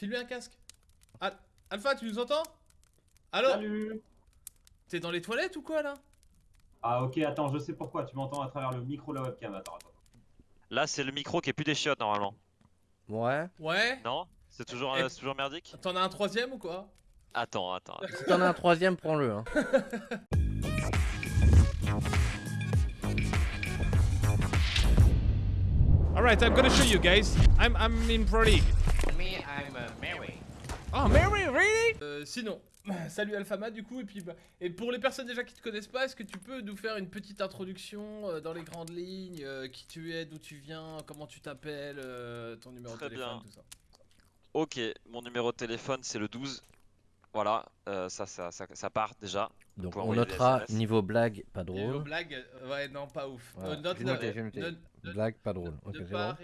File-lui un casque. Al- Alpha, tu nous entends? Allô? Salut T'es dans les toilettes ou quoi là? Ah ok, attends, je sais pourquoi, tu m'entends à travers le micro de la webcam, attends, attends. Là, c'est le micro qui est plus des chiottes normalement. Ouais. Ouais Non? C'est toujours, euh, c'est toujours merdique? T'en as un troisième ou quoi? Attends, attends. Si t'en as un troisième, prends-le. Hein. Alright, I'm gonna show you guys. I'm, I'm in Pro League. Me, I'm uh, Mary. Oh, Mary, really? Euh, Sinon, salut Alphama du coup, et puis bah, et pour les personnes déjà qui te connaissent pas, est-ce que tu peux nous faire une petite introduction euh, dans les grandes lignes, euh, qui tu es, d'où tu viens, comment tu t'appelles, euh, ton numéro Très de téléphone, bien. tout ça? Ok, mon numéro de téléphone c'est le 12. Voilà, euh, ça, ça, ça, ça part déjà. Donc on notera niveau blague, pas drôle. blagues, euh, ouais, non, pas ouf. Voilà, note- noté, euh, Blague, pas drôle. Ok, de c'est bon. Ah,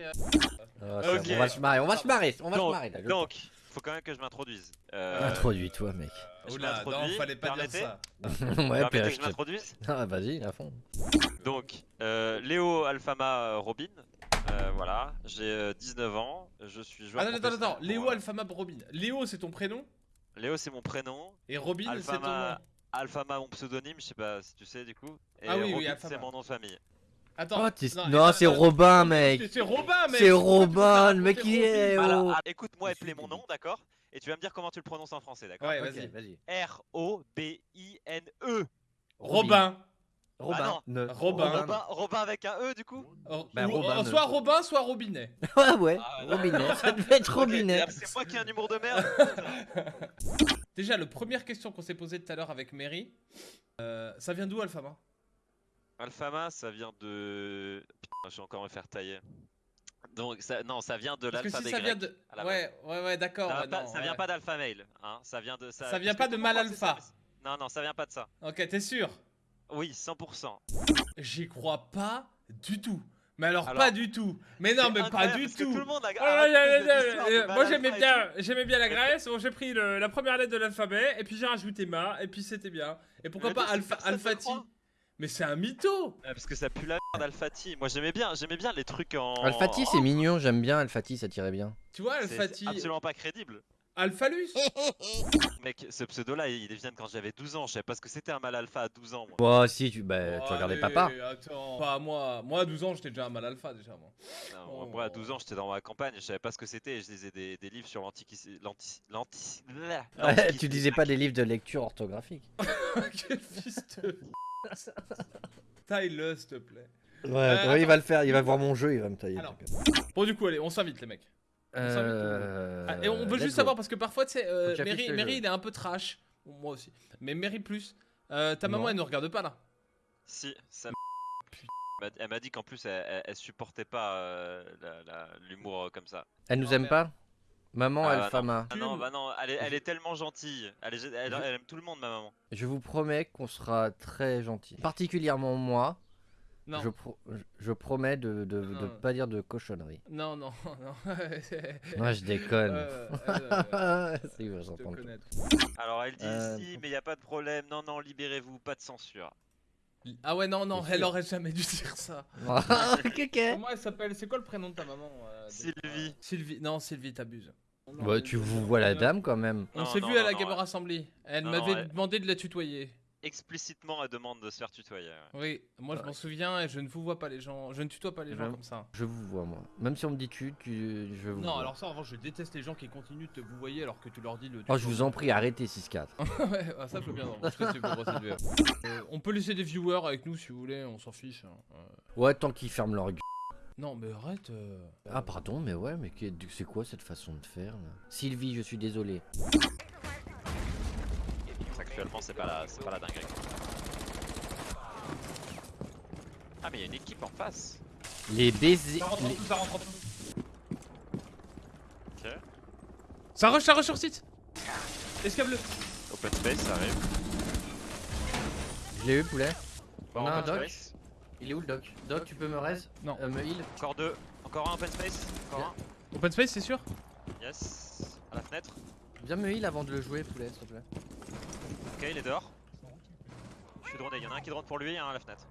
On va se marrer, on va se marrer, on va se Donc, faut quand même que je m'introduise. Euh. Introduis-toi, mec. je Oula, non, fallait pas dire ça. ouais, que je m'introduise Ah, vas-y, à fond. Donc, euh, Léo Alfama euh, Robin. Euh, voilà, j'ai euh, 19 ans, je suis joueur. Attends, attends, attends, professionnel Léo pour, euh, Alphama Robin. Léo, c'est ton prénom? Léo c'est mon prénom, et Robin, c'est ton Alphama, nom? Alphama mon pseudonyme, je sais pas si tu sais du coup. Et Ah oui, oui, Robin c'est mon nom de famille. Attends. Oh, non, c'est Robin, mec. C'est Robin, mec. C'est Robin, le mec il est. Robin oh. Ah, écoute-moi appeler mon nom, d'accord? Et tu vas me dire comment tu le prononces en français, d'accord? Ouais, vas-y. vas-y. R-O-B-I-N-E. Robin. Robin. non. Ne- Robin. Robin, Robin avec un E du coup? Oh, Robin, oh, soit Robin, soit Robinet. Ouais, ouais. Ah. Robinet. Ça devait être Robinet. C'est moi qui ai un humour de merde. Déjà, la première question qu'on s'est posée tout à l'heure avec Mary, euh, ça vient d'où Alphama Alphama, ça vient de. Putain, je vais encore me faire tailler. Donc, ça... non, ça vient de Parce que si ça vient de. Ouais, ouais, ouais, d'accord. Ça, vient ouais. pas d'alpha hein. Ça vient de ça. Ça vient pas de mal alpha. Non, non, ça vient pas de ça. Ok, t'es sûr? Oui, 100%. J'y crois pas du tout. Mais alors, Alors, pas du tout. Mais non, mais pas du tout. Tout le monde a. Moi j'aimais bien, j'aimais bien la Grèce. Bon, j'ai pris le- la première lettre de l'alphabet et puis j'ai rajouté ma et puis c'était bien. Et pourquoi Mais pas Alpha, Alphati. Mais c'est un mytho. Ah, Parce que ça pue la merde, Alphati. Moi, j'aimais bien, j'aimais bien les trucs en. Alphati, c'est mignon, j'aime bien Alphati, ça tirait bien. Tu vois, Alphati, absolument pas crédible. Alphalus. Mec, ce pseudo-là, il vient de quand j'avais 12 ans. Je savais pas ce que c'était un mal alpha à 12 ans, moi. Bon, si, tu, bah, tu Oh, regardais allez, papa. Attends, pas moi. Moi à 12 ans, j'étais déjà un mal alpha déjà moi. Non, Oh. Moi, à 12 ans, j'étais dans ma campagne, je savais pas ce que c'était. et Je lisais des, des livres sur l'antiquité. Tu disais pas des livres de lecture orthographique. Quel fils de. Taille-le s'il te plaît. Ouais, Euh, ouais, il va le faire, il va voir mon jeu, il va me tailler. Alors. Bon du coup, allez, on s'invite les mecs. Euh, Ah, et on veut juste go. savoir parce que parfois, tu sais, euh, Mary, il est un peu trash. Moi aussi. Mais Mary plus. Euh, ta Non. maman, elle ne regarde pas là. Si, ça. Elle m'a dit qu'en plus, elle, elle- elle supportait pas euh, l'humour comme ça. Elle nous Oh, aime merde. pas Maman Ah, Alphama. Ah non, bah non, elle est, elle est tellement gentille. Elle, est- elle- elle aime tout le monde, ma maman. Je vous promets qu'on sera très gentil. Particulièrement moi, Non. je, pro- je- je promets de, de, de Non. pas dire de cochonneries. Non, non, non. Moi je déconne. Euh, euh, euh, j'entends. Alors elle dit Euh, si, mais y a pas de problème. Non, non, libérez-vous, pas de censure. Ah ouais, non, non, elle aurait jamais dû dire ça. Ok. Comment elle s'appelle? C'est quoi le prénom de ta maman euh, Sylvie. Sylvie. Non, Sylvie, t'abuses. Bah, tu vous vois la dame quand même. On s'est non, vu à la Gamer ouais. Assembly. Elle m'avait ouais. demandé de la tutoyer. Explicitement, elle demande de se faire tutoyer. ouais. Oui, moi je m'en souviens et je ne vous vois pas les gens. Je ne tutoie pas les gens Je- comme ça. Je vous vois moi. Même si on me dit tu, tu je vous Non, vois. alors ça, en revanche, je déteste les gens qui continuent de te vous voyer alors que tu leur dis le. Oh, je vous en prie, arrêtez 6-4. ouais, ah, ça je veux bien. non, je sais. Euh, on peut laisser des viewers avec nous si vous voulez, on s'en fiche. hein. Euh, Ouais, tant qu'ils ferment leur gueule. Non, mais arrête. euh. Ah, pardon, mais ouais, mais c'est quoi cette façon de faire là? Sylvie, je suis désolé. Actuellement, c'est pas la, c'est pas la dinguerie. Ah, mais il y a une équipe en face. Les baisers. Ça rentre en les- dessous, ça rentre en dessous. Ok. Ça rush, ça rush sur site Escape-le Open space, ça arrive. Je l'ai eu, poulet. Bon, On a un open doc space. Il est où le doc? Doc, tu peux me raise Non. Euh, me heal Encore deux. Encore un open space? Encore Open space, c'est sûr? Un. Yes. À la fenêtre? Viens me heal avant de le jouer, poulet, s'il te plaît. Ok, il est dehors. Je suis droné. Il y en a un qui drone pour lui et un à la fenêtre.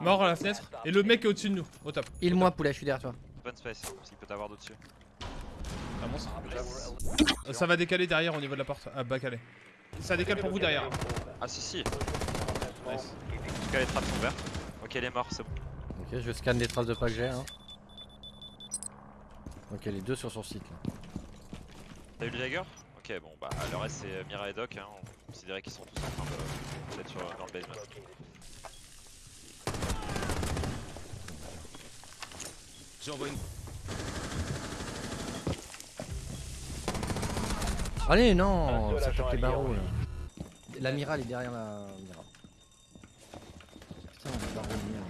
Mort à la fenêtre. Et le mec est au-dessus de nous, au top. Heal-moi, poulet, je suis derrière toi. Open space, parce qu'il peut t'avoir d'au-dessus. Avance. Euh, Ça va décaler derrière au niveau de la porte. Ah, bas calé. Ça décale pour vous derrière. Ah si si, Nice. en tout cas les trappes sont vertes. Ok, il est mort, c'est bon. Ok, je scanne les traces de pas que j'ai. Hein. Ok, les deux sur son site. Là. T'as eu le Jagger Ok, bon bah le reste c'est euh, Mira et Doc, hein. on considérait qu'ils sont tous en train de d'être sur- dans le basement. J'envoie une. Allez, non, ça tape les barreaux là. L'amiral est derrière la Mira. Putain, barreau de merde.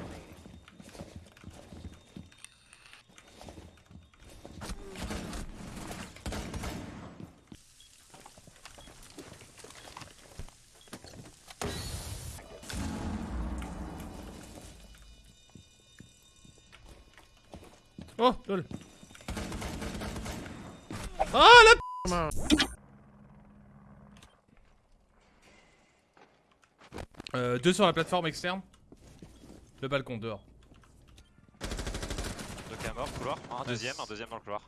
Oh, lol. Ah la p- Euh, deux sur la plateforme externe. Le balcon dehors. Doc est mort, couloir. Un deuxième, un deuxième dans le couloir.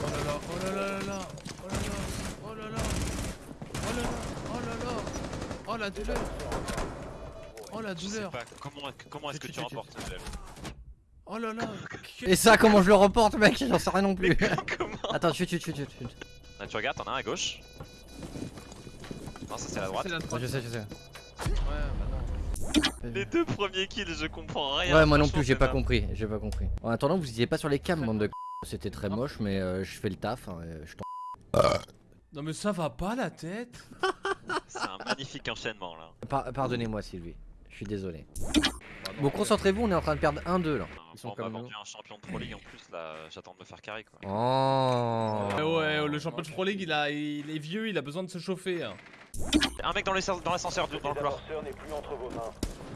Oh là là, oh là là là là, oh là là, oh là là, oh là là, oh là là, oh la douleur, oh la Je sais douleur, pas, comment, comment est-ce que Tu- remportes ce oh là là. Et ça, comment je le reporte, mec J'en sais rien non plus. Comment Attends, chut, chut, chut, chut. Chut. Ah, Tu regardes, t'en as un à gauche. Non, ça c'est la droite. La droite. je sais, je sais. Ouais, bah non. Les deux premiers kills, je comprends rien. Ouais, moi non plus, j'ai pas compris. J'ai pas compris. En attendant, vous étiez pas sur les cams, bande de c***. C'était très moche, mais euh, je fais le taf. hein, et je t'en- Non mais ça va pas la tête. C'est un magnifique enchaînement là. Par- Pardonnez-moi, Sylvie. Je suis désolé. Bon, concentrez-vous, on est en train de perdre 1-2 là. Ils sont on comme nous. vendu un champion de Pro League en plus là, j'attends de me faire carry quoi. Oh. Ouais, ouais, le champion de Pro League, il, a, il est vieux, il a besoin de se chauffer. hein. Un mec dans l'ascenseur dans dans le couloir.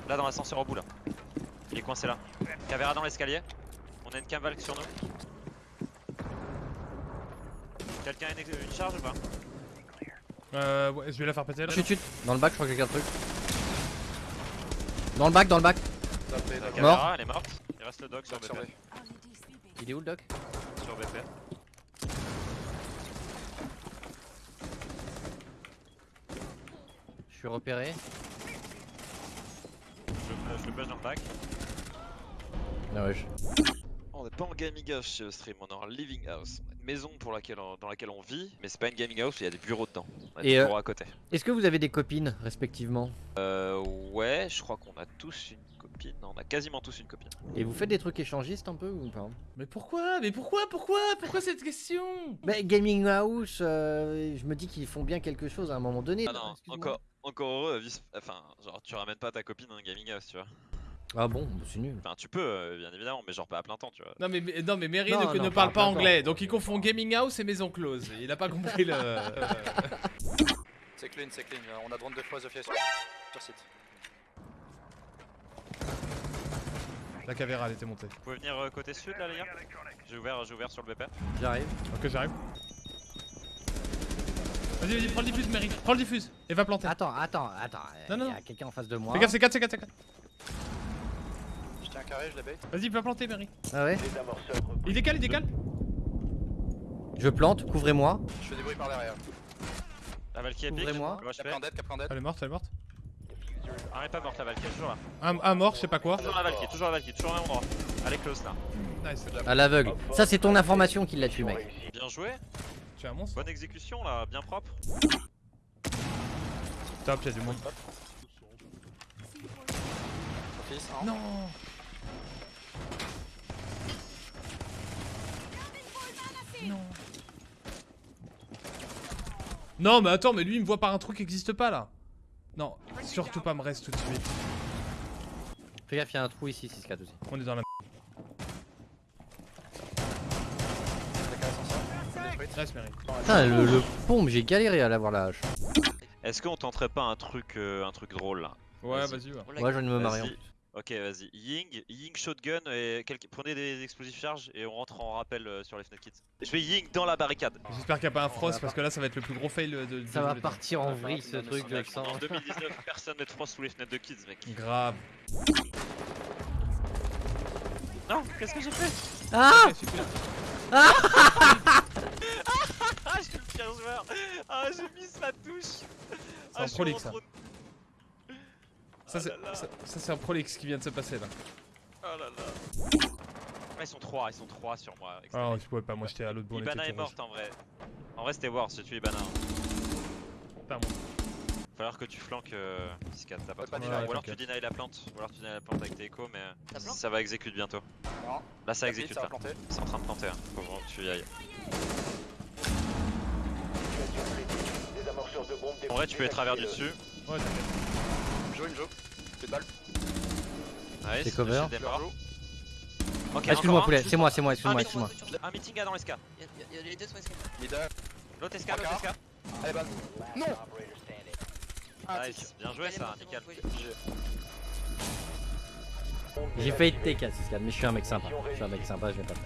Là dans l'ascenseur au bout là. Il est coincé là. Cavéra dans l'escalier. On a une cavalque sur nous. Quelqu'un a une, une charge ou pas? Euh, ouais, je vais la faire péter là. Chut, chut. Dans le bac, je crois que j'ai un truc. Dans le bac, dans le bac. La caméra elle est morte. Il reste le doc sur BP. Il est où le doc? Sur BP. Je suis repéré. Je, le- push dans le bac. Ah ouais, je- On n'est pas en gaming house chez le stream, on est en living house. Maison pour laquelle on- dans laquelle on vit, mais c'est pas une gaming house, il y a des bureaux dedans. On a Et, des euh, bureaux à côté. Est-ce que vous avez des copines respectivement Euh, ouais, je crois qu'on a tous une copine. On a quasiment tous une copine. Et vous faites des trucs échangistes un peu ou pas Mais pourquoi? Mais pourquoi? Pourquoi? Pourquoi cette question? Mais Gaming House, euh, je me dis qu'ils font bien quelque chose à un moment donné. Ah non, encore, encore heureux, enfin, genre tu ramènes pas ta copine dans un gaming house, tu vois. Ah bon, bah, c'est nul. Enfin, tu peux, euh, bien évidemment, mais genre pas à plein temps, tu vois. Non mais, mais- non mais Mary Non, ne, non, ne pas- parle pas anglais, donc il confond gaming house et maison close. Il a pas compris le. C'est clean, c'est clean. Euh, On a drone deux fois Zofia sur, sur site. La caméra elle était montée. Vous pouvez venir euh, côté sud là, les gars? J'ai ouvert, j'ai ouvert sur le BP. J'arrive. Ok j'arrive. Vas-y vas-y prends le diffuse Mary, prends le diffuse et va planter. Attends, attends, attends. Non, non, Il y a non. quelqu'un en face de moi. Fais gaffe c'est 4 c'est 4 c'est 4. Un carré, je la. Vas-y va planter Mary. Ah ouais Il décale, il décale. Je plante, couvrez-moi. Je fais des bruits par derrière. La Valkyrie est pique. Ouvrez-moi. Gauche Caplan dead, Caplan dead. Elle est morte, elle est morte. Ah, elle est pas morte la Valkyrie, toujours là. Un, un mort, je sais pas quoi. Toujours la Valkyrie, toujours la Valkyrie, toujours au même endroit. Elle est close là. Nice. À l'aveugle. Ça, c'est ton information qui l'a tué, mec. Bien joué, Tu es un monstre bonne exécution là, bien propre. Top, y'a du monde. Hein. Non Non mais attends, mais lui il me voit par un trou qui existe pas là Non, surtout pas me reste tout de suite. Fais gaffe, il y a un trou ici, 6-4 aussi. On est dans la. Putain, le, le pompe, j'ai galéré à l'avoir la hache. Est-ce qu'on tenterait pas un truc, euh, un truc drôle là? Ouais, Vas-y. vas-y, va. Ouais, je viens de me plus. Ok, vas-y. Ying, Ying shotgun et quelques- prenez des explosifs charges et on rentre en rappel euh, sur les fenêtres kits. Je vais Ying dans la barricade. J'espère qu'il n'y a pas un frost parce que là ça va être le plus gros fail de. de- Ça va partir en vrille ce truc de en 2019, personne ne te froisse sous les fenêtres de kids, mec. Grave. Non, qu'est-ce que j'ai fait? Ah Ok, super. Ah, je suis le pire joueur Ah, j'ai mis sa touche un je suis trop Ça, c'est- Ah là là. ça, ça, c'est un prolix qui vient de se passer là. Oh là là Ah, ils sont trois, ils sont trois sur moi. Ah tu pouvais pas, moi j'étais à l'autre bout. Ibana est morte en vrai. En vrai, c'était Wars, j'ai tué Ibana. Pas moi. Falloir que tu flanques euh, t'as pas Ouais, pas de Ou alors tu deny la plante, ou alors tu deny la plante avec tes échos, mais ça va exécute bientôt. Non. Là, ça exécute ça là. C'est en train de planter, hein. faut vraiment que tu y ailles. En vrai, tu peux les travers du dessus. Ouais, t'inquiète. Une joue. Fais de balle. Ouais, C'est cover. Je leur joue. Ok, Ah, Excuse-moi poulet, c'est moi, c'est moi, excuse-moi, excuse-moi. un meeting A dans l'esca. Il y a les deux sur escalier. Mid. L'autre esca, l'autre esca. Allez, balle. Non Ah. Nice, bien joué ça, nickel. J'ai failli te take à 6 mais je suis un mec sympa. Je suis un mec sympa, je vais pas te